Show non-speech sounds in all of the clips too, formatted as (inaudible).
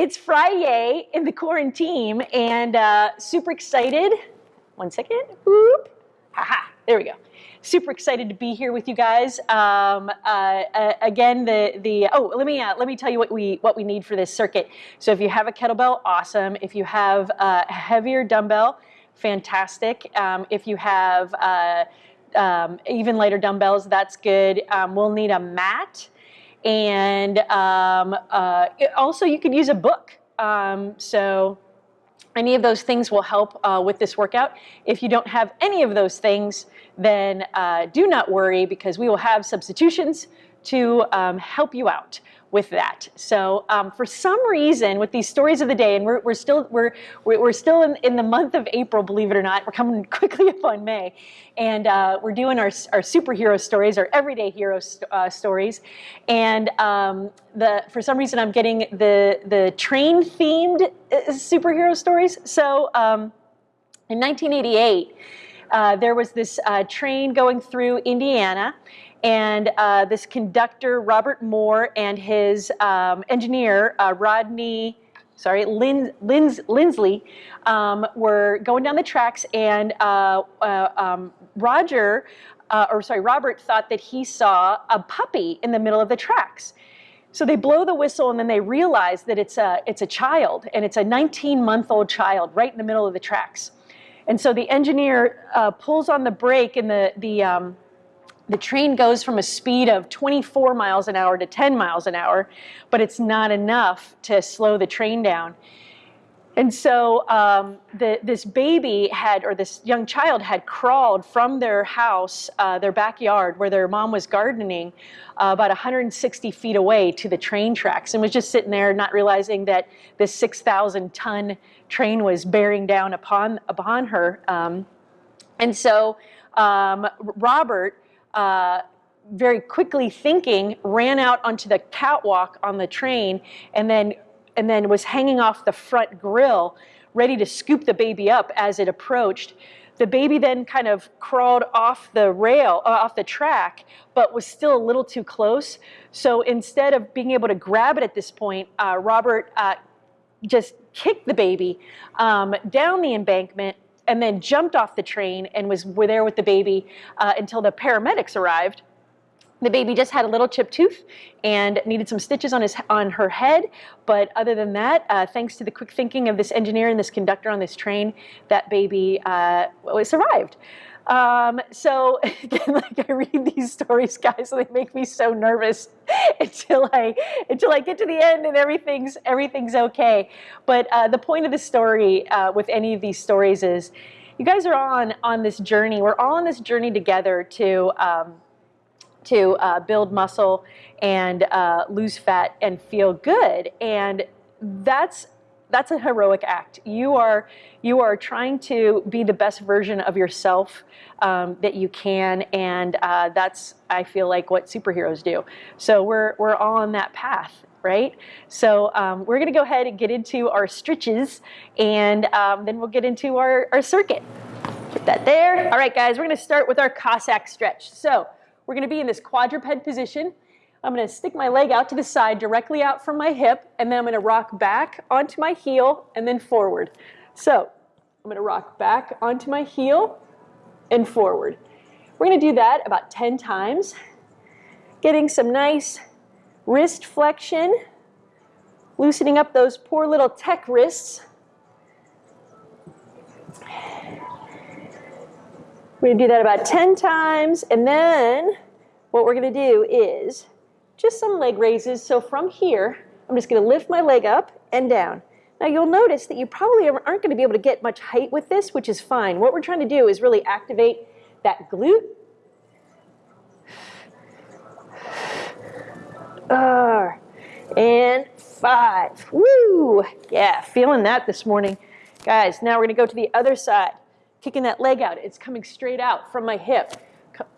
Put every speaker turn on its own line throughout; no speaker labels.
it's Friday in the quarantine and uh, super excited. One second. Whoop. Haha. There we go. Super excited to be here with you guys. Um, uh, uh, again, the the oh, let me uh, let me tell you what we what we need for this circuit. So if you have a kettlebell, awesome. If you have a heavier dumbbell, fantastic. Um, if you have uh, um, even lighter dumbbells, that's good. Um, we'll need a mat. And um, uh, also you could use a book. Um, so any of those things will help uh, with this workout. If you don't have any of those things, then uh, do not worry because we will have substitutions to um, help you out with that. So um, for some reason, with these stories of the day, and we're, we're still we're we're still in, in the month of April, believe it or not. We're coming (laughs) quickly up on May, and uh, we're doing our our superhero stories, our everyday hero uh, stories, and um, the for some reason I'm getting the the train themed uh, superhero stories. So um, in 1988. Uh, there was this uh, train going through Indiana, and uh, this conductor, Robert Moore, and his um, engineer, uh, Rodney, sorry, Lin, Lindsley, um, were going down the tracks, and uh, uh um, Roger, uh, or sorry, Robert thought that he saw a puppy in the middle of the tracks. So they blow the whistle, and then they realize that it's a it's a child, and it's a 19-month-old child right in the middle of the tracks. And so the engineer uh, pulls on the brake, and the the um, the train goes from a speed of 24 miles an hour to 10 miles an hour, but it's not enough to slow the train down. And so um, the, this baby had, or this young child had crawled from their house, uh, their backyard where their mom was gardening, uh, about 160 feet away to the train tracks and was just sitting there not realizing that this 6,000 ton train was bearing down upon, upon her. Um, and so um, Robert uh, very quickly thinking, ran out onto the catwalk on the train and then, and then was hanging off the front grill, ready to scoop the baby up as it approached. The baby then kind of crawled off the rail, uh, off the track, but was still a little too close. So instead of being able to grab it at this point, uh, Robert uh, just kicked the baby um, down the embankment and then jumped off the train and was were there with the baby uh, until the paramedics arrived. The baby just had a little chipped tooth and needed some stitches on his on her head. But other than that, uh, thanks to the quick thinking of this engineer and this conductor on this train, that baby uh, survived. Um, so (laughs) like I read these stories, guys, so they make me so nervous (laughs) until I until I get to the end and everything's everything's okay. But uh, the point of the story uh, with any of these stories is, you guys are on on this journey. We're all on this journey together to. Um, to uh, build muscle and uh, lose fat and feel good. And that's that's a heroic act. You are you are trying to be the best version of yourself um, that you can, and uh, that's I feel like what superheroes do. So we're we're all on that path, right? So um, we're to go ahead and get into our stretches, and um, then we'll get into our our circuit. Put that there. All right, guys, we're to start with our Cossack stretch. So we're to be in this quadruped position. I'm going to stick my leg out to the side, directly out from my hip, and then I'm going to rock back onto my heel and then forward. So I'm going to rock back onto my heel and forward. We're going to do that about 10 times, getting some nice wrist flexion, loosening up those poor little tech wrists. We're going to do that about 10 times, and then what we're going to do is just some leg raises. So from here, I'm just gonna lift my leg up and down. Now you'll notice that you probably aren't gonna be able to get much height with this, which is fine. What we're trying to do is really activate that glute. Uh, and five. Woo! Yeah, feeling that this morning. Guys, now we're gonna go to the other side. Kicking that leg out. It's coming straight out from my hip.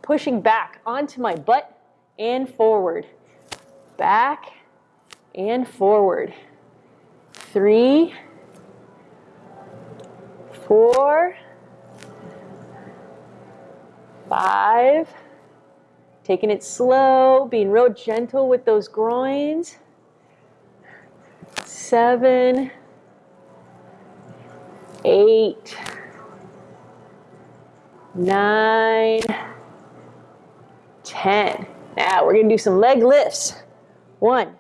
Pushing back onto my butt and forward back and forward. Three, four, five, taking it slow, being real gentle with those groins. seven, eight, nine, ten. Now we're gonna do some leg lifts. One,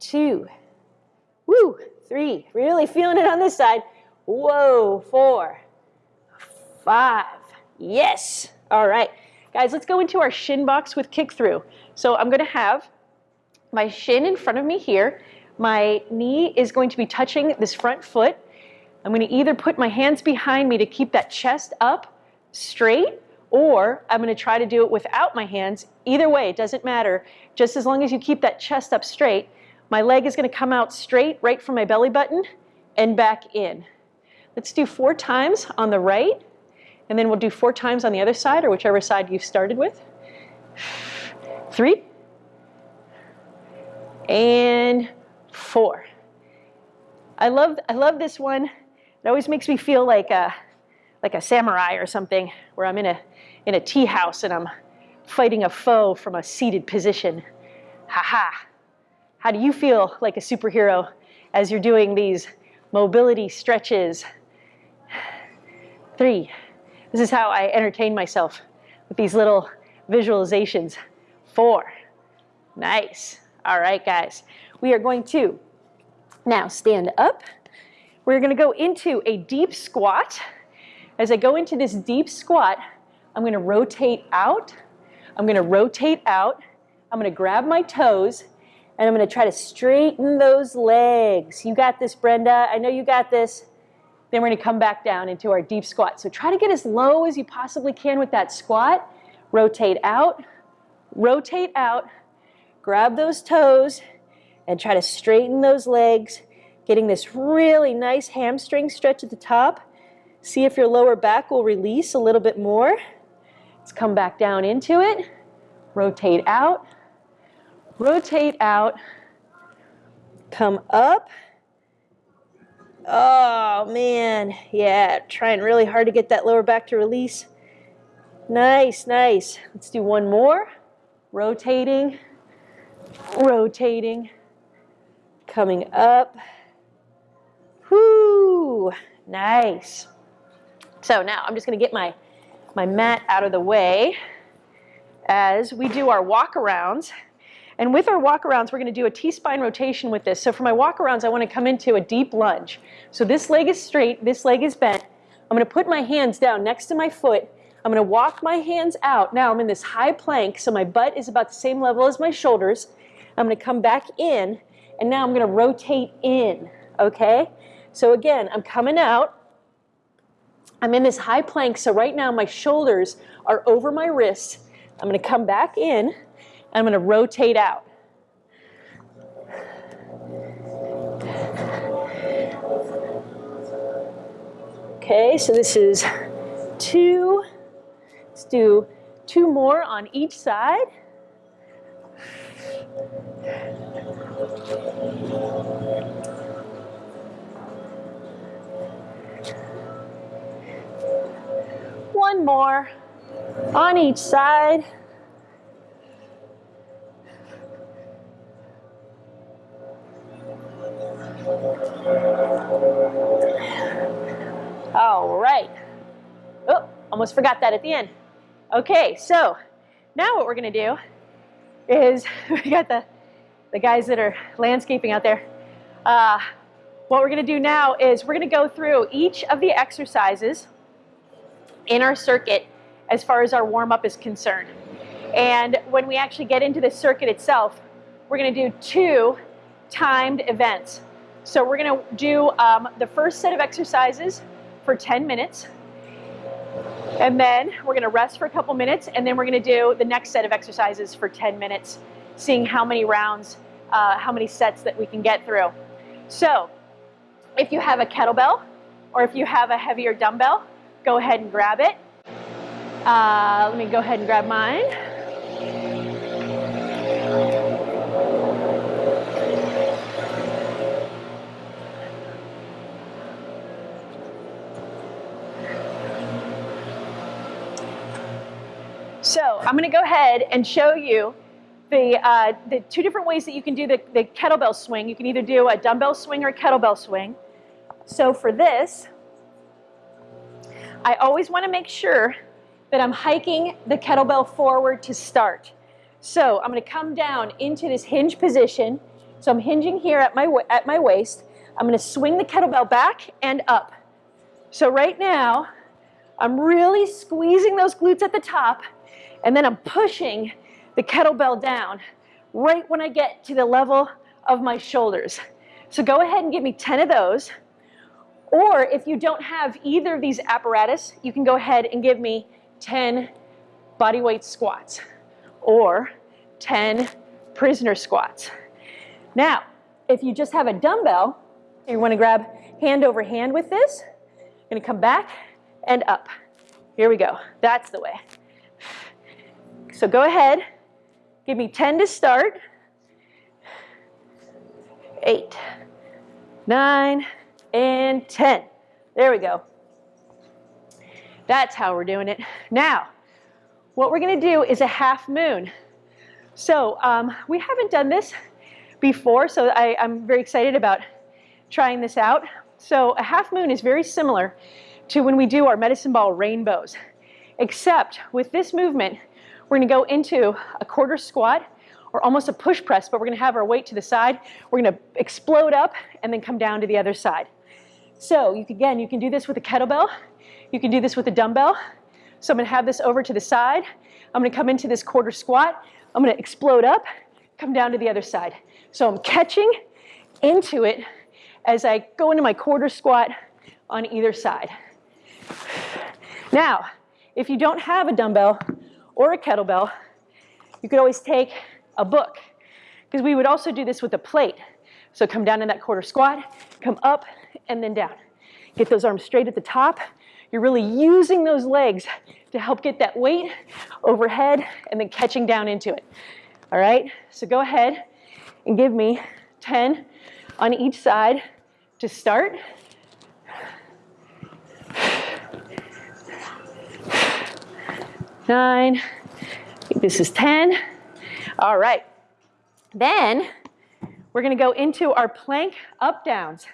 two, woo, three. Really feeling it on this side. Whoa, four, five. Yes. All right. Guys, let's go into our shin box with kick through. So I'm gonna have my shin in front of me here. My knee is going to be touching this front foot. I'm gonna either put my hands behind me to keep that chest up straight, or I'm gonna try to do it without my hands. Either way, it doesn't matter. Just as long as you keep that chest up straight, my leg is gonna come out straight right from my belly button and back in. Let's do four times on the right, and then we'll do four times on the other side or whichever side you started with. Three. And four. I love, I love this one. It always makes me feel like a, like a samurai or something where I'm in a, in a tea house and I'm fighting a foe from a seated position. Ha ha. How do you feel like a superhero as you're doing these mobility stretches? Three. This is how I entertain myself with these little visualizations. Four. Nice. All right, guys. We are going to now stand up. We're going to go into a deep squat. As I go into this deep squat, I'm going to rotate out. I'm going to rotate out. I'm going to grab my toes and I'm going to try to straighten those legs. You got this, Brenda. I know you got this. Then we're gonna come back down into our deep squat. So try to get as low as you possibly can with that squat. Rotate out, rotate out, grab those toes, and try to straighten those legs, getting this really nice hamstring stretch at the top. See if your lower back will release a little bit more. Let's come back down into it. Rotate out, rotate out, come up, Oh man, yeah, trying really hard to get that lower back to release. Nice, nice. Let's do one more. Rotating, rotating, coming up. Whoo, nice. So now I'm just gonna get my, my mat out of the way as we do our walk arounds. And with our walkarounds, we're going to do a T-spine rotation with this. So for my walkarounds, I want to come into a deep lunge. So this leg is straight, this leg is bent. I'm going to put my hands down next to my foot. I'm going to walk my hands out. Now I'm in this high plank, so my butt is about the same level as my shoulders. I'm going to come back in, and now I'm going to rotate in, okay? So again, I'm coming out. I'm in this high plank, so right now my shoulders are over my wrists. I'm going to come back in. And I'm going to rotate out. Okay, so this is two. Let's do two more on each side. One more on each side. All right. Oh, almost forgot that at the end. Okay, so now what we're gonna do is, (laughs) we got the, the guys that are landscaping out there. Uh, what we're gonna do now is we're gonna go through each of the exercises in our circuit as far as our warm-up is concerned. And when we actually get into the circuit itself, we're gonna do two timed events. So we're gonna do um, the first set of exercises for 10 minutes. And then we're gonna rest for a couple minutes and then we're gonna do the next set of exercises for 10 minutes, seeing how many rounds, uh, how many sets that we can get through. So if you have a kettlebell or if you have a heavier dumbbell, go ahead and grab it. Uh, let me go ahead and grab mine. So I'm going to go ahead and show you the, uh, the two different ways that you can do the, the kettlebell swing. You can either do a dumbbell swing or a kettlebell swing. So for this, I always want to make sure that I'm hiking the kettlebell forward to start. So I'm going to come down into this hinge position. So I'm hinging here at my, at my waist. I'm going to swing the kettlebell back and up. So right now, I'm really squeezing those glutes at the top, and then I'm pushing the kettlebell down right when I get to the level of my shoulders. So go ahead and give me 10 of those. Or if you don't have either of these apparatus, you can go ahead and give me 10 bodyweight squats or 10 prisoner squats. Now, if you just have a dumbbell, you want to grab hand over hand with this. You're to come back and up. Here we go. That's the way. So go ahead. Give me 10 to start. Eight, nine, and 10. There we go. That's how we're doing it. Now, what we're going to do is a half moon. So um, we haven't done this before, so I, I'm very excited about trying this out. So a half moon is very similar to when we do our medicine ball rainbows, except with this movement, we're gonna go into a quarter squat or almost a push press, but we're gonna have our weight to the side. We're gonna explode up and then come down to the other side. So you can, again, you can do this with a kettlebell. You can do this with a dumbbell. So I'm gonna have this over to the side. I'm gonna come into this quarter squat. I'm gonna explode up, come down to the other side. So I'm catching into it as I go into my quarter squat on either side. Now, if you don't have a dumbbell or a kettlebell, you could always take a book because we would also do this with a plate. So come down in that quarter squat, come up and then down. Get those arms straight at the top. You're really using those legs to help get that weight overhead and then catching down into it. All right, so go ahead and give me 10 on each side to start. Nine, this is 10. All right, then we're gonna go into our plank up downs.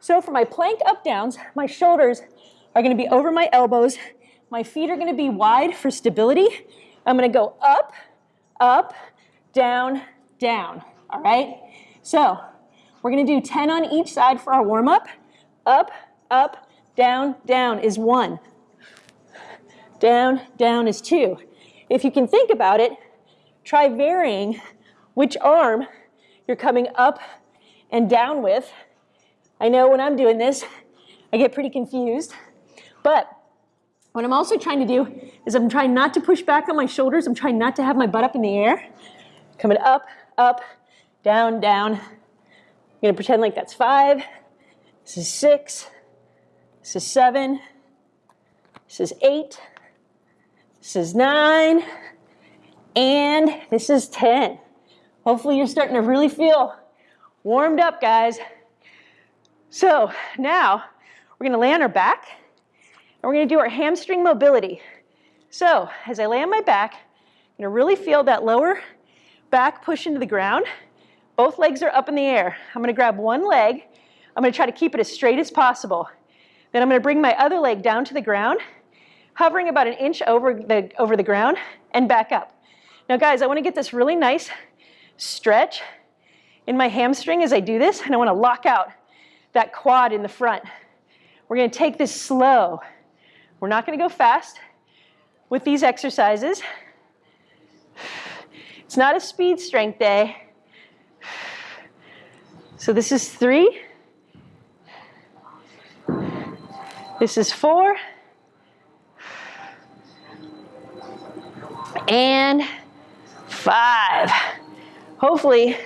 So for my plank up downs, my shoulders are gonna be over my elbows. My feet are gonna be wide for stability. I'm gonna go up, up, down, down, all right? So we're gonna do 10 on each side for our warm up. Up, up, down, down is one. Down, down is two. If you can think about it, try varying which arm you're coming up and down with. I know when I'm doing this, (laughs) I get pretty confused. But what I'm also trying to do is I'm trying not to push back on my shoulders. I'm trying not to have my butt up in the air. Coming up, up, down, down, I'm gonna pretend like that's five. This is six. This is seven. This is eight. This is nine. And this is 10. Hopefully you're starting to really feel warmed up, guys. So now we're gonna lay on our back and we're gonna do our hamstring mobility. So as I lay on my back, I'm gonna really feel that lower back push into the ground. Both legs are up in the air. I'm gonna grab one leg. I'm gonna try to keep it as straight as possible. Then I'm gonna bring my other leg down to the ground, hovering about an inch over the, over the ground and back up. Now guys, I wanna get this really nice stretch in my hamstring as I do this, and I wanna lock out that quad in the front. We're gonna take this slow. We're not gonna go fast with these exercises. It's not a speed strength day. So this is three. This is four. And five. Hopefully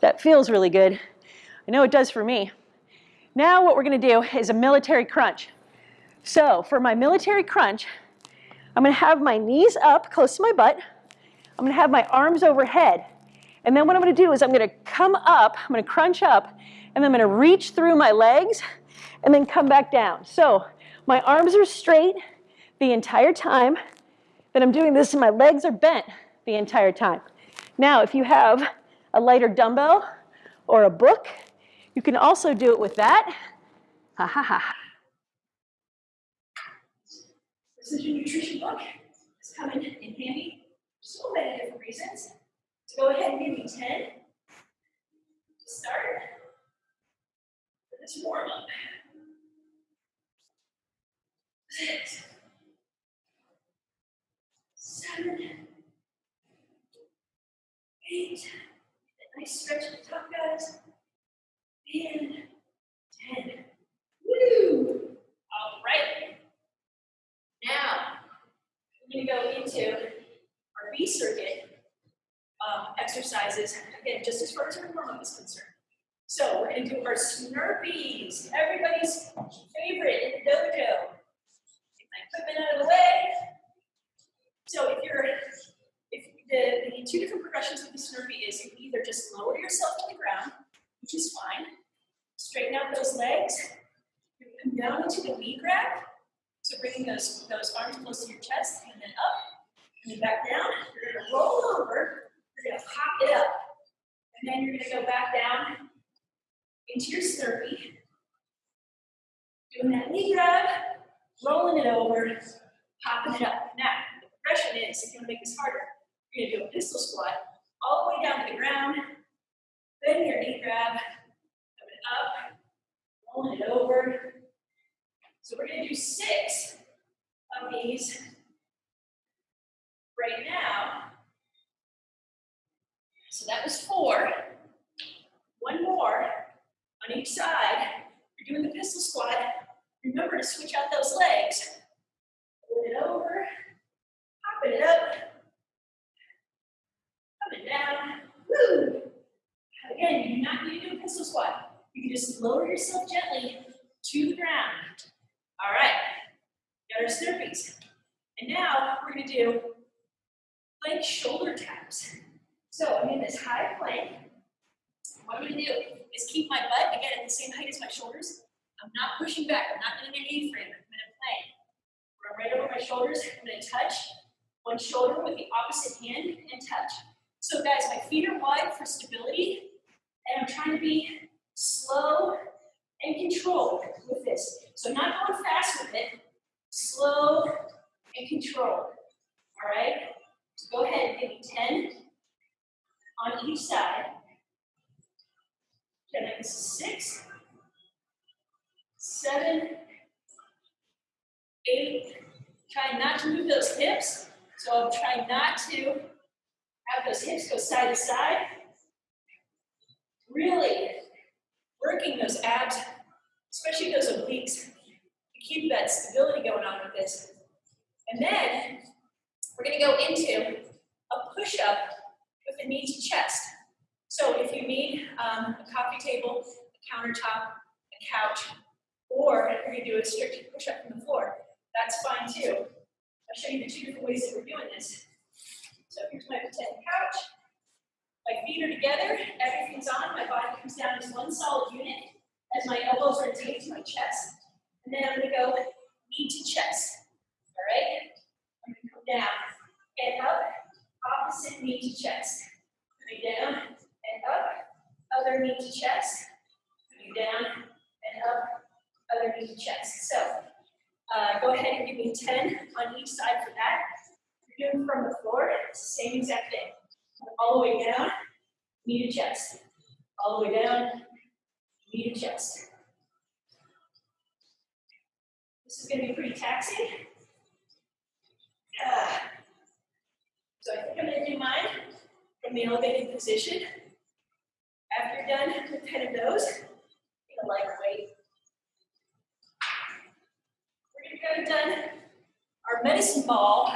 that feels really good. I know it does for me. Now what we're gonna do is a military crunch. So for my military crunch, I'm gonna have my knees up close to my butt. I'm gonna have my arms overhead. And then what I'm gonna do is I'm gonna come up, I'm gonna crunch up, and then I'm gonna reach through my legs and then come back down. So my arms are straight the entire time that I'm doing this and my legs are bent the entire time.
Now, if you have a lighter dumbbell or a book, you can also do it with that. Ha ha ha.
Precision Nutrition book is coming in handy for so many different reasons. So go ahead and give me 10 to start for this warm up. Six, seven, eight, nice stretch at the top, guys, and 10. Woo! All right. Now, we're gonna go into our B circuit um, exercises, again, just as far as our warm-up is concerned. So we're gonna do our Snurpees, everybody's favorite in the dojo. Equipment out of the way. So if you're, if the, two different progressions with the Snurpee is you either just lower yourself to the ground, which is fine, straighten out those legs, come down into the knee grab, so bringing those, those arms close to your chest and then up and then back down. You're gonna roll over, you're gonna pop it up. And then you're gonna go back down into your Snurpee. Doing that knee grab, rolling it over, popping it up. Now, the progression is, if you wanna make this harder, you're gonna do a pistol squat all the way down to the ground, then your knee grab, up, rolling it over, so we're gonna do six of these right now. So that was four. One more on each side. You're doing the pistol squat. Remember to switch out those legs. Pull it over, popping it up, coming down. Woo! Again, you do not need to do a pistol squat. You just lower yourself gently to the ground. All right, got our Snurpees. And now we're gonna do plank shoulder taps. So I'm in this high plank. What I'm gonna do is keep my butt, again, at the same height as my shoulders. I'm not pushing back, I'm not in an A-frame, I'm gonna plank. Where I'm right over my shoulders, I'm gonna touch one shoulder with the opposite hand and touch. So guys, my feet are wide for stability, and I'm trying to be slow and controlled with this. So not going fast with it, slow and controlled. All right? So go ahead and give me 10 on each side. Okay, that is six, seven, eight. Try not to move those hips. So I'm trying not to have those hips go side to side. Really working those abs, especially those obliques, to keep that stability going on with this. And then we're gonna go into a push-up with the knee to chest. So if you need um, a coffee table, a countertop, a couch, or if gonna do a strict push-up from the floor, that's fine too. I'll show you the two different ways that we're doing this. So here's my pretend couch. My feet are together, everything's on, my body comes down as one solid unit as my elbows are taped to my chest. And then I'm gonna go knee to chest. All right? I'm gonna come down and up, opposite knee to chest. Coming down and up, other knee to chest. Coming down and up, other knee to chest. So uh, go ahead and give me 10 on each side for that. You're doing from the floor, it's the same exact thing all the way down, knee to chest. All the way down, knee to chest. This is going to be pretty taxing. Ah. So I think I'm going to do mine from the elevated position. After you're done with 10 of those, take a lighter weight. We're going to go done our medicine ball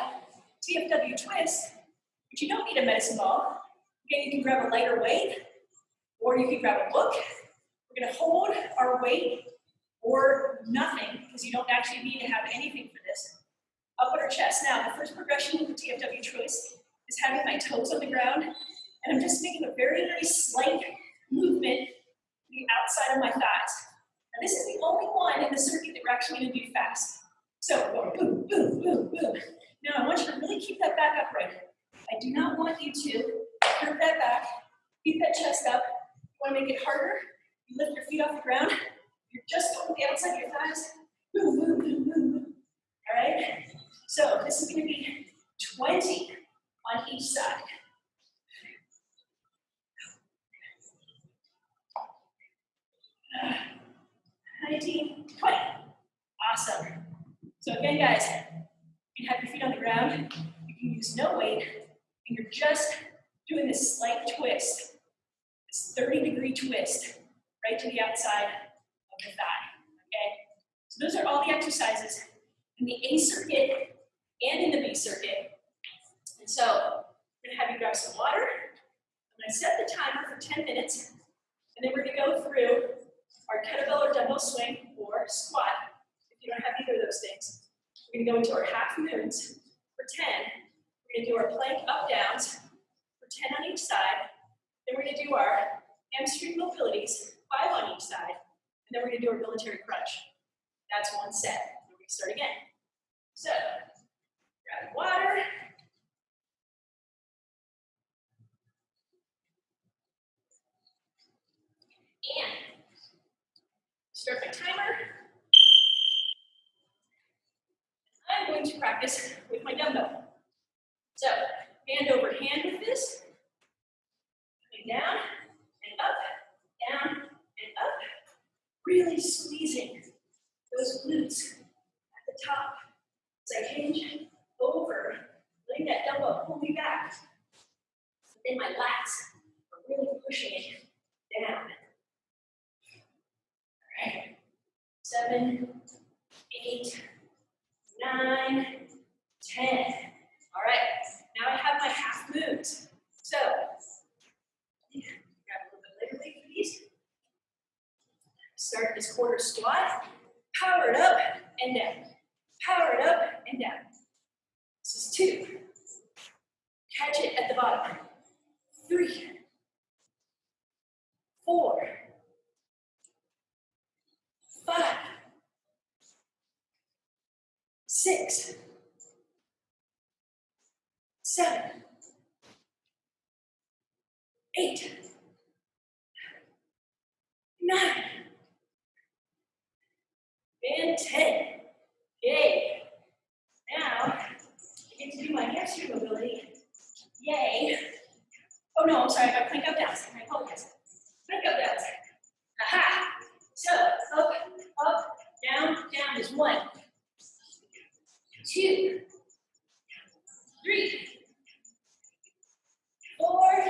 TFW twist but you don't need a medicine ball. Again, you can grab a lighter weight, or you can grab a book. We're gonna hold our weight or nothing, because you don't actually need to have anything for this, up on our chest. Now, the first progression of the TFW choice is having my toes on the ground, and I'm just making a very, very slight movement to the outside of my thighs. Now, this is the only one in the circuit that we're actually gonna do fast. So, boom, boom, boom, boom. Now, I want you to really keep that back upright. I do not want you to curve that back, keep that chest up. You wanna make it harder, you lift your feet off the ground, you're just going to the outside of your thighs, move, move, move, move. All right? So this is gonna be 20 on each side. Nineteen, twenty. Awesome. So again, guys, you can have your feet on the ground. You can use no weight, and you're just doing this slight twist, this 30 degree twist, right to the outside of the thigh. Okay? So those are all the exercises in the A circuit and in the B circuit. And so I'm gonna have you grab some water. I'm gonna set the timer for 10 minutes, and then we're gonna go through our kettlebell or dumbbell swing or squat. If you don't have either of those things, we're gonna go into our half moons for 10. We're gonna do our plank up downs for 10 on each side. Then we're gonna do our hamstring mobilities, five on each side. And then we're gonna do our military crunch. That's one set. We're gonna start again. So, grab the water. And start my timer. I'm going to practice with my dumbbell. So, hand over hand with this. Coming down and up, down and up. Really squeezing those glutes at the top. As I hinge over, letting that dumbbell pull me back. Then my lats are really pushing it down. All right. Seven, eight, nine, ten. All right. Now I have my half moons. So, grab a little bit later leg for. Start this quarter squat. Power it up and down. Power it up and down. This is two. Catch it at the bottom. Three. Four. Five. Six. Seven. Eight. Nine. And ten. Yay. Now, I get to do my hamstring mobility. Yay. Oh no, I'm sorry, I got plank up downs. I apologize. Plank up downs. Aha. So, up, up, down, down is one. Two. Three. Four.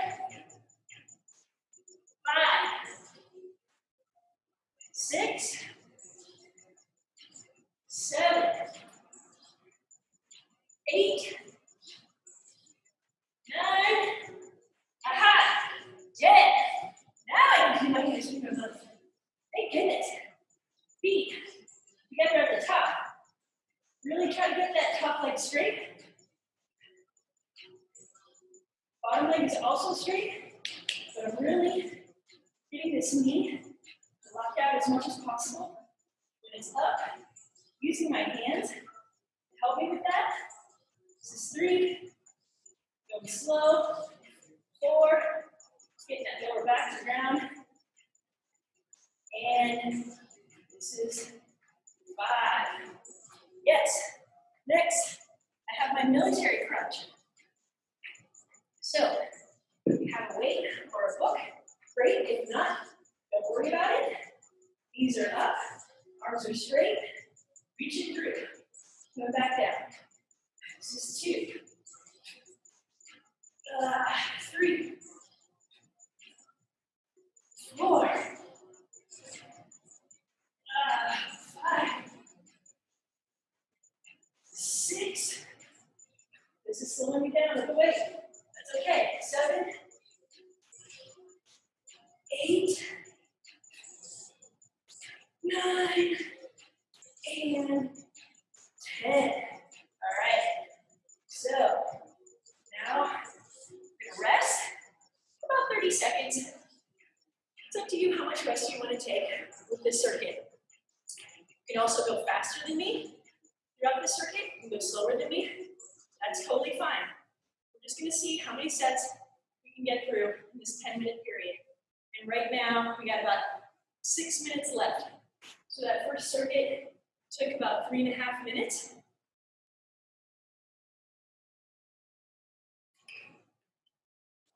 Five. Six seven, eight, nine, aha, ten. Now I can do my hamstring mobility. Thank goodness. Feet together at the top. Really try to get that top leg straight. Bottom leg is also straight, but I'm really getting this knee locked out as much as possible. When it's up, using my hands to help me with that. This is three. Going slow. Four. Get that lower back to the ground. And this is five. Yes. Next, I have my military crunch. So, if you have a weight or a book, great. If not, don't worry about it. Knees are up, arms are straight, reaching through. Go back down. This is two. Uh, three. Four. Uh, five. Six. This is slowing me down with the. That's okay. Seven. Eight. Nine and 10. All right. So now I'm gonna rest about 30 seconds. It's up to you how much rest you want to take with this circuit. You can also go faster than me throughout the circuit. You can go slower than me. That's totally fine. We're just gonna see how many sets we can get through in this 10 minute period. And right now, we got about six minutes left. So that first circuit took about three and a half minutes.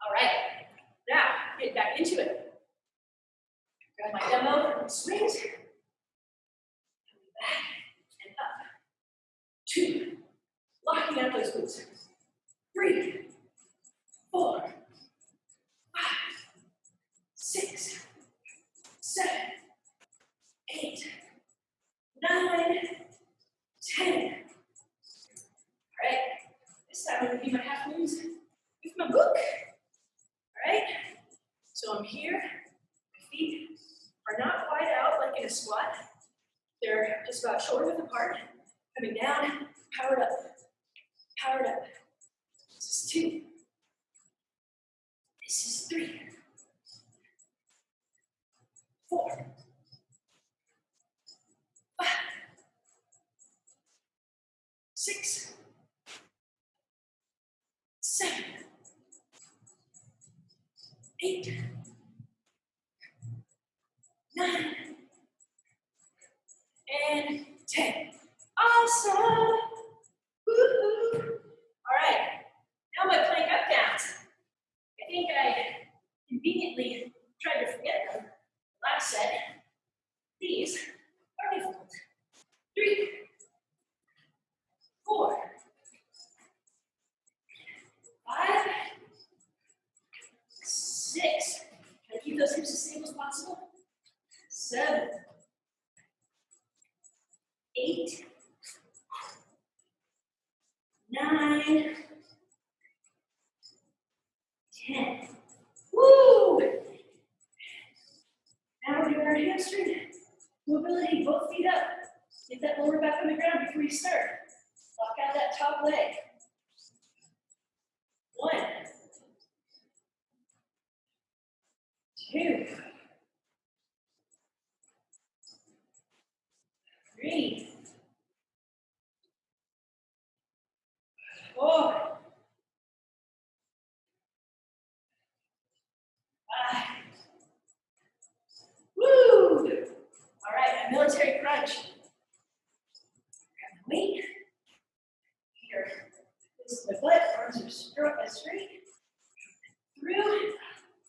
All right, now get back into it. Grab my the swings. Back and up. Two. Locking out those glutes. Three, four, five, six, seven, eight, nine, ten. All right, this time I'm gonna do my half moons with my book. All right, so I'm here, my feet are not wide out like in a squat. They're just about shoulder width apart, coming down, powered up, four, five. Woo! All right, a military crunch. Grab weight. Here. This is the butt, arms are straight, straight. Through,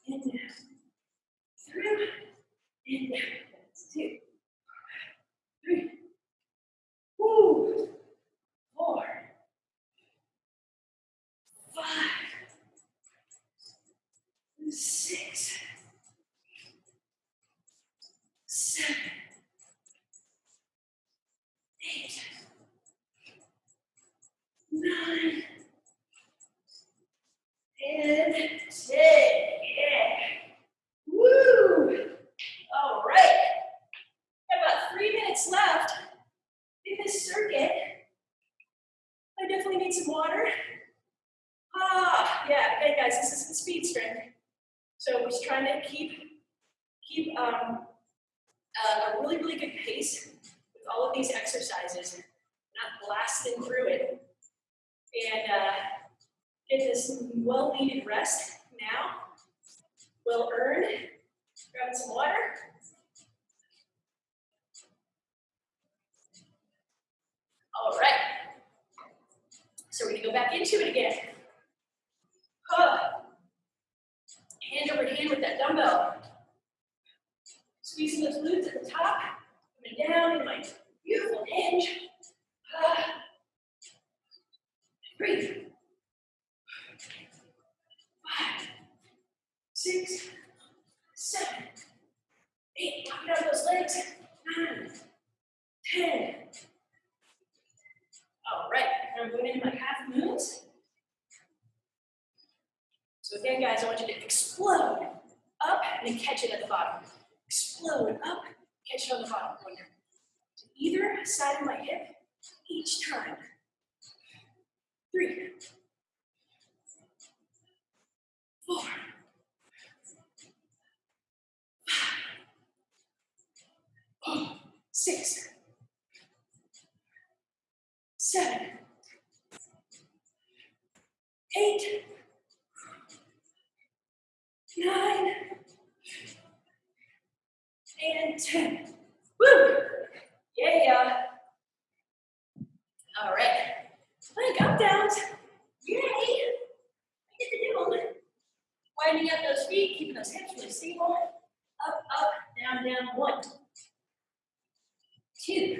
and down. Through, and down. That's two. Three. Woo! Four. Five. Six. Seven. Eight. Nine. And ten. Yeah. Woo! All right. About three minutes left in this circuit. I definitely need some water. Ah, yeah, again, guys, this is the speed strength. So we're trying to keep keep um, uh, a really, really good pace with all of these exercises, not blasting through it. And uh, get this well needed rest now, We'll earn, Grab some water. All right. So we're gonna go back into it again. Over with that dumbbell. Squeezing those glutes at the top, coming down in my beautiful hinge. Ah. (sighs) Breathe. Five, six, seven, eight. Lock out those legs. Nine, ten. All right, I'm going into my half moons. So again, guys, I want you to explode up and then catch it at the bottom. Explode up, catch it on the bottom. Corner. To either side of my hip each time. Three, four, five, six, seven, eight, nine, and 10. Woo! Yeah. All right. Plank up downs. Yay! I get to do all it. Winding up those feet, keeping those hips really stable. Up, up, down, down. One, two,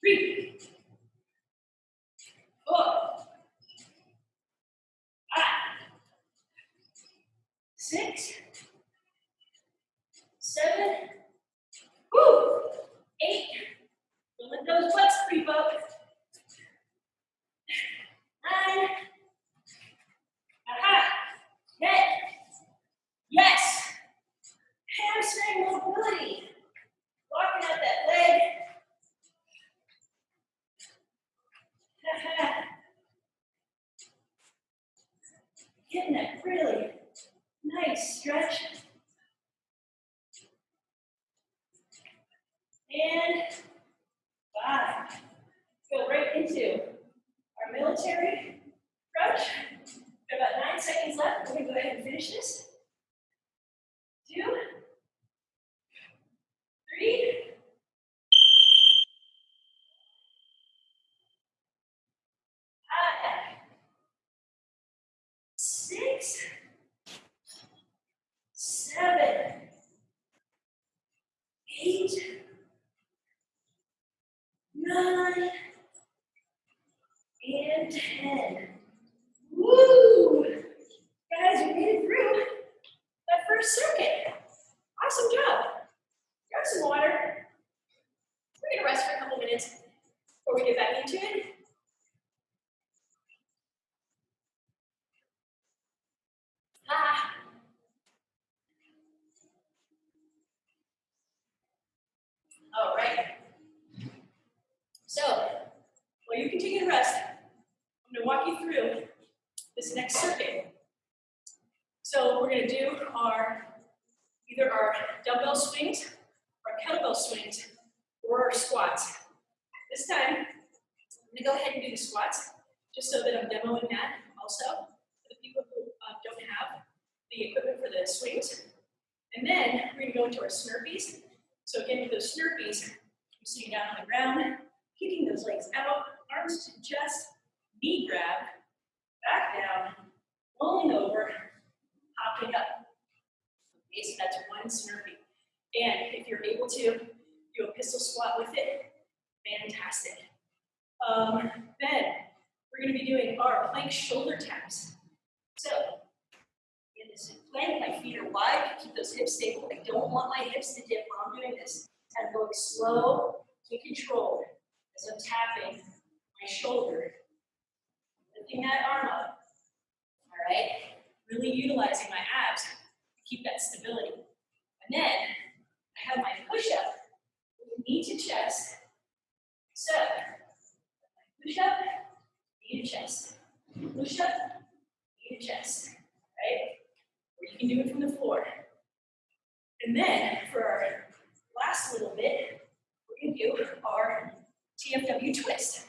three, four. Six, seven, woo, eight. Don't let those butts creep up. Nine. Aha. Ten. Yes. Hamstring mobility. Walking out that leg. Aha. Getting that really nice stretch. And five. Go right into our military crunch. Got about nine seconds left. We're gonna go ahead and finish this. Two, three, five, six, seven, eight, nine, and ten. Woo! Guys, we made it through that first circuit. Awesome job. Grab some water. We're gonna rest for a couple minutes before we get back into it. Ah. All right. So, while you continue to rest, I'm going to walk you through this next circuit. So we're going to do our either our dumbbell swings, our kettlebell swings, or our squats. This time, I'm going to go ahead and do the squats, just so that I'm demoing that also for the people who uh, don't have the equipment for the swings. And then we're going to go into our snurpees. So again, with those snurpees, you're sitting down on the ground, kicking those legs out, arms to chest, knee grab, back down, rolling over, hopping up. Okay, so that's one snurpee. And if you're able to do a pistol squat with it, fantastic. Um, then we're going to be doing our plank shoulder taps. So in this plank, my feet are wide, keep those hips stable. I don't want my hips to dip while I'm doing this. I'm going slow and controlled as I'm tapping my shoulder lifting that arm up. All right, really utilizing my abs to keep that stability. And then I have my push up with knee to chest. So, push up, knee to chest. Push up, knee to chest. Right? Or you can do it from the floor. And then for our last little bit, we're to do our TFW twist.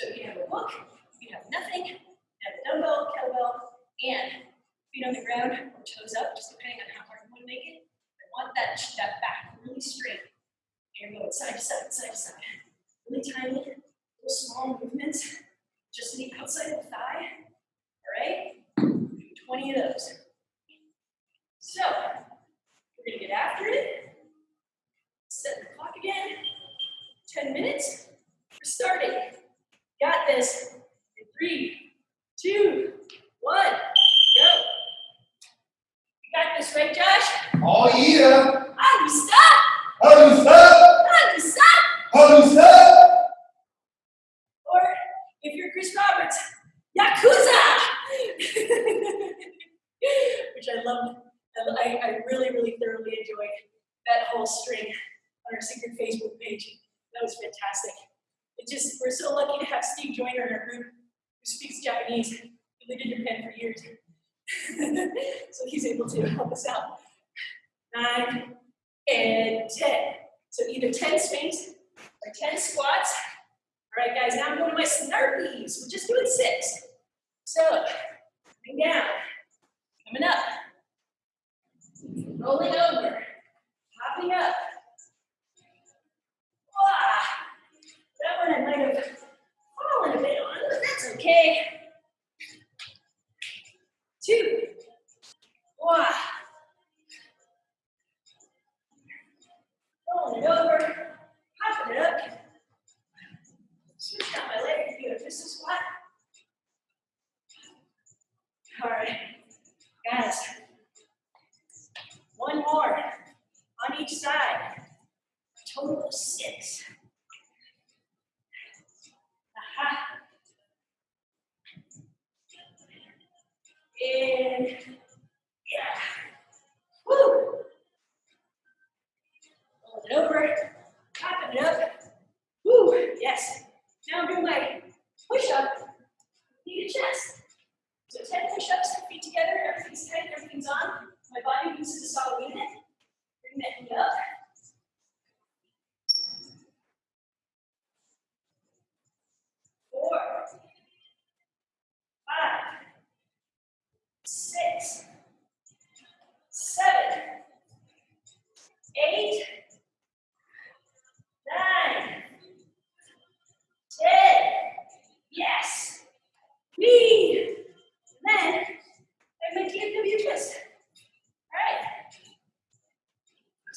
So you can have a book, you can have nothing, you can have a dumbbell, kettlebell, and feet on the ground or toes up, just depending on how hard you want to make it. I want that, that back really straight. And you're going side to side, side to side. Really tiny, little small movements, just to the outside of the thigh. All right? 20 of those. So, we're to get after it. Set the clock again. 10 minutes. We're starting. Got this. In three, two, one, go. You got this, right, Josh?
Oh yeah!
I'm stop!
How do stop?
I'm stop!
How do stop?
Or if you're Chris Roberts, Yakuza! (laughs) Which I loved. I, I really, really thoroughly enjoyed that whole string on our secret Facebook page. That was fantastic. It just, we're so lucky to have Steve Joyner in our group who speaks Japanese. He lived in Japan for years. (laughs) so he's able to help us out. Nine and 10. So either 10 swings or 10 squats. All right, guys, now I'm going to my snurpees. We're just doing six. So, coming down, coming up, rolling over.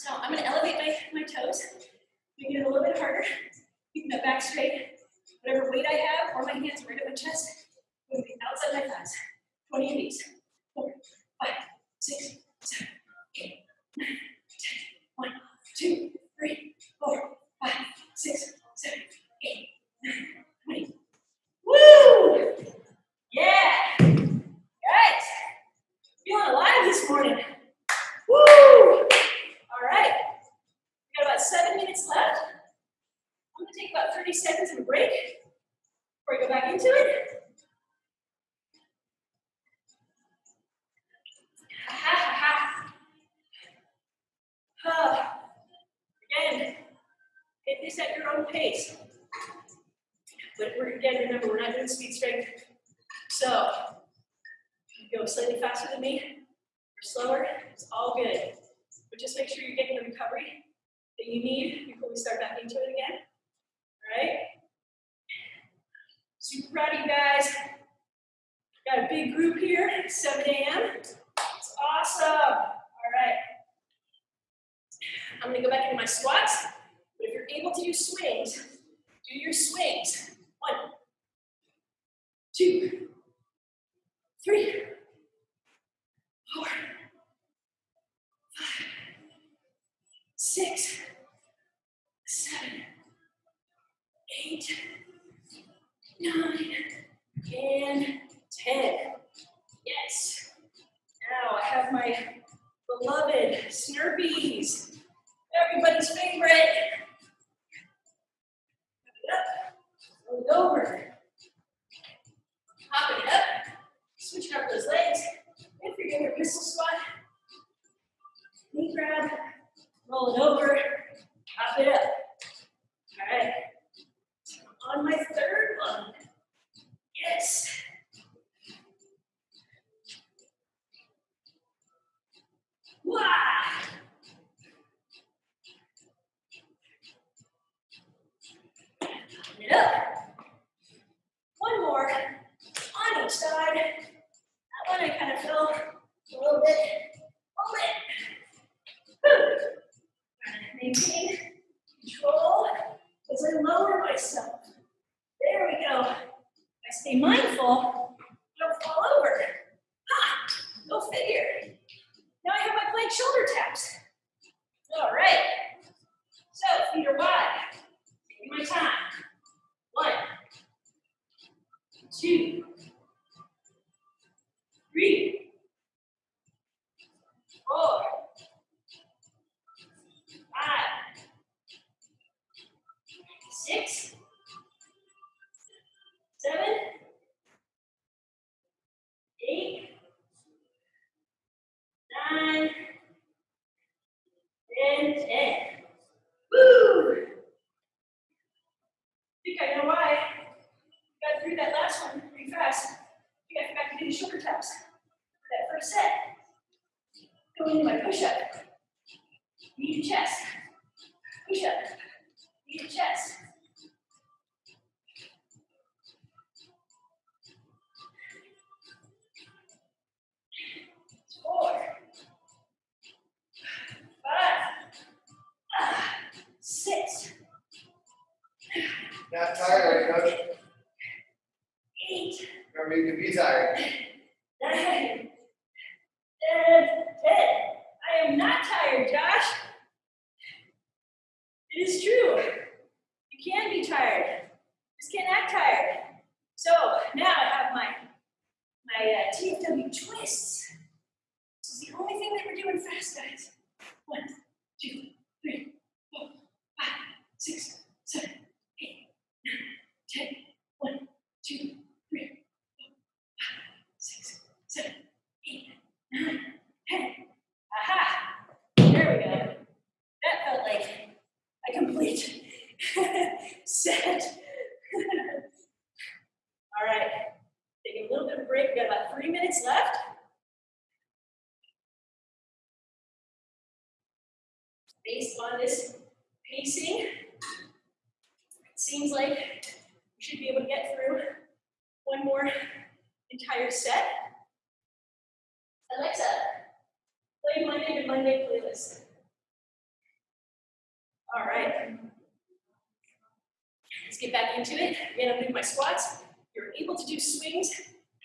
So I'm going to elevate my, my toes, make it a little bit harder, keeping my back straight. Whatever weight I have, or my hands right at my chest, six, seven, eight, nine, and 10. Yes. Now I have my beloved Snurpees, everybody's favorite. Up, it over, hop it up, switching up those legs. If you're doing a pistol squat, knee grab, roll it over, pop it up. All right. On my third one. Yes. Wow. Pop it up. One more on each side. That one I kind of fell a little bit. Hold it. Whew. Maintain control as I lower myself. There we go. I stay mindful, don't fall over. Ha! Go figure. Now I have my plank shoulder taps. All right. So feet are wide. Taking my time. One, two, three, four, six complete (laughs) set. (laughs) All right. Take a little bit of break. We've got about three minutes left. Based on this pacing, it seems like we should be able to get through one more entire set. Alexa, play Monday to Monday playlist. All right. Let's get back into it. Again, I'm doing my squats. If you're able to do swings,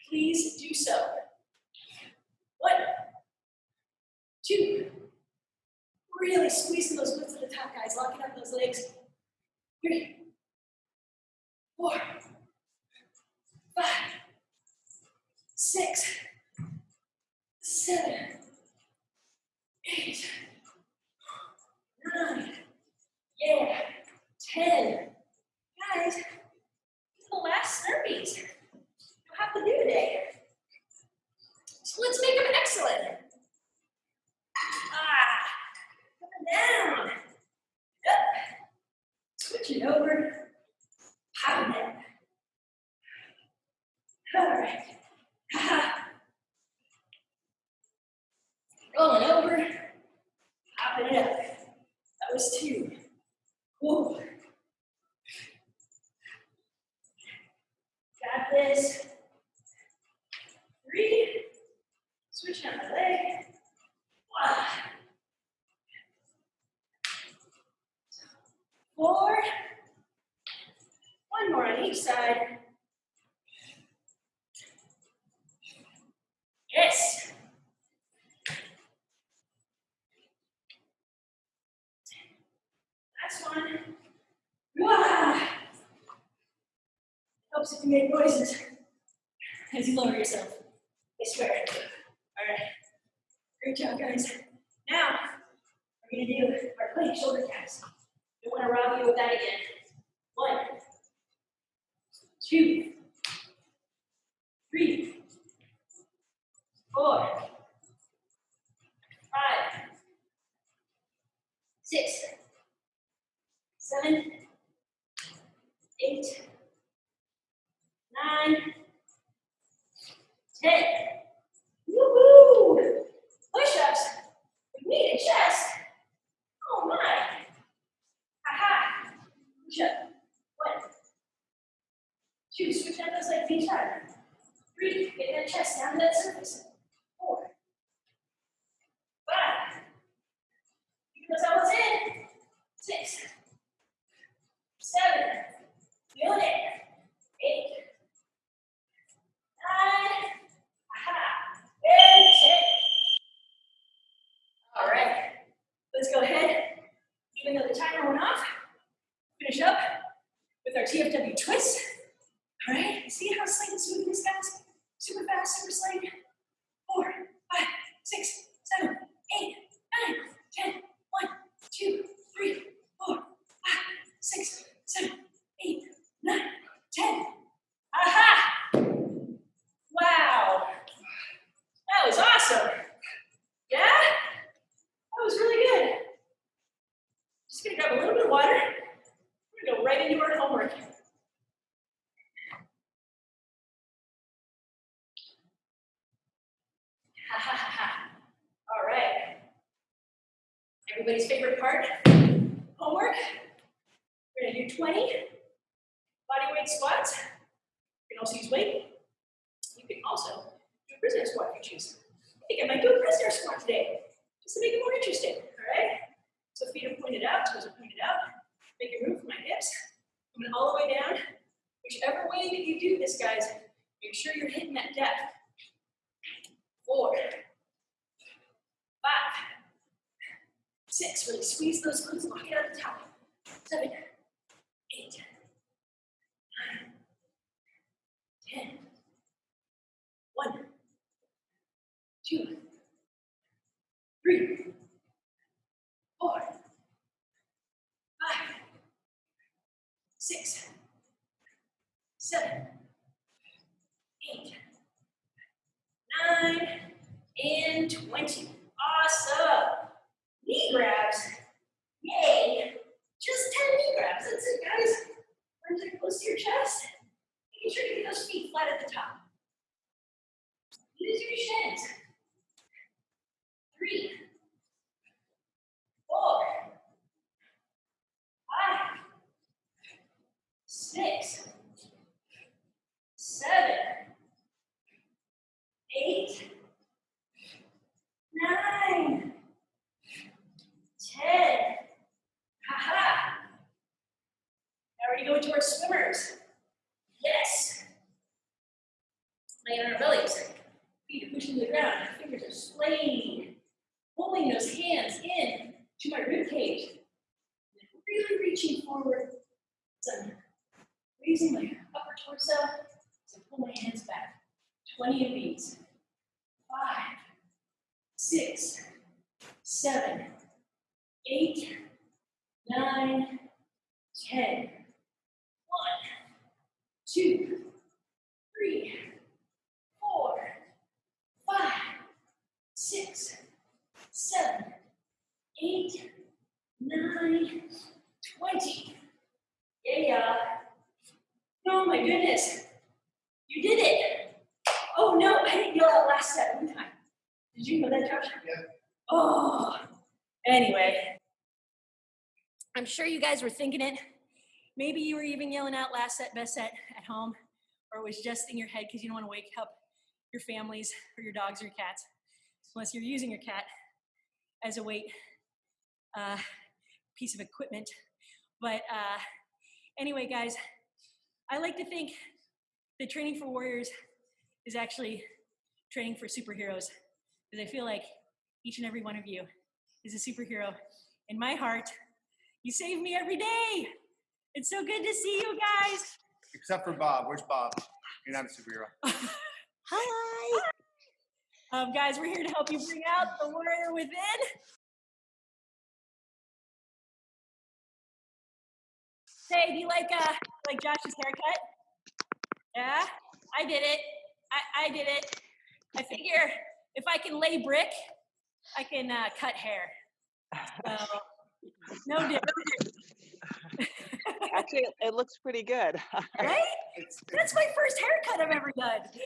please do so. One, two, really squeezing those glutes to the top, guys, locking up those legs. Three, four, five, six, seven, eight, nine, yeah, ten. Guys, these are the last Snurpees you have to do today. So let's make them excellent. Ah, coming down. Up. Switch it over. Power down. All right. Ha-ha. Rolling over. Popping it up. That was two. Got this. Three. Switch on my leg. Wow. Four. One more on each side. Yes. One. Wow. Helps if you make noises as you lower yourself. I swear. All right. Great job, guys. Now, we're gonna do our plank shoulder taps. Don't wanna rob you with that again. One, two, three, four, five, six, seven, eight, nine, ten. Woohoo! Push-ups with knee to chest. Oh my! Aha! Push up. One, two. Switch out those legs each time. Three. Get that chest down to that surface. Four, five. Keep those elbows in. Six, seven. Feel it. Eight. Nine. Aha. And ten. All right. Let's go ahead. Even though the timer went off, finish up with our TFW twist. All right. See how slick and smooth this guys? Super fast, super slick. Four, five, six, seven, eight, nine, ten. One, two, three, four, five, six, seven, eight, nine, ten. Aha! Wow. That was awesome. Yeah? That was really good. Just gonna grab a little bit of water. We're gonna go right into our homework. Ha ha ha ha. All right. Everybody's favorite part, homework. We're gonna do 20 body weight squats. You can also use weight. You can also do a prisoner squat if you choose. I think I might do a prisoner squat today, just to make it more interesting, all right? So feet are pointed out, toes are pointed out. Making room for my hips. Coming all the way down. Whichever way that you do this, guys, make sure you're hitting that depth. Four, five, six, really squeeze those glutes, lock it at the top. Seven, eight, nine, ten. One, two, three, four, five, six, seven, eight, nine, and 20. Awesome. Knee grabs. Yay. Just 10 knee grabs. That's it, guys. Arms are close to your chest. Making sure you get those feet flat at the top. Use your shins. Three, four, five, six, seven, eight, nine, ten. Ha-ha. Now we're gonna go into our swimmers. Yes. Laying on our bellies. Feet are pushing to the ground. Fingers are splaying. Pulling those hands in to my rib cage. Really reaching forward. I'm raising my upper torso. So pull my hands back. 20 of these. Five, six, seven, eight, nine, ten. One, two, three, four, five, six, seven, eight, nine, twenty. Yeah, yeah. Oh my goodness. You did it. Oh no, I didn't yell out last set one time. Did you know that, Josh?
Yeah.
Oh. Anyway. I'm sure you guys were thinking it. Maybe you were even yelling out last set, best set at home, or it was just in your head because you don't want to wake up your families or your dogs or your cats, unless you're using your cat as a weight uh, piece of equipment. But uh, anyway, guys, I like to think that training for warriors is actually training for superheroes because I feel like each and every one of you is a superhero in my heart. You save me every day. It's so good to see you guys.
Except for Bob. Where's Bob? You're not a superhero. (laughs)
Hi.
Um, guys, we're here to help you bring out the warrior within. Hey, do you like uh like Josh's haircut? Yeah, I did it. I, I did it. I figure if I can lay brick, I can uh, cut hair. So, no (laughs) different,
Actually, it looks pretty good.
right? (laughs) That's my first haircut I've ever done.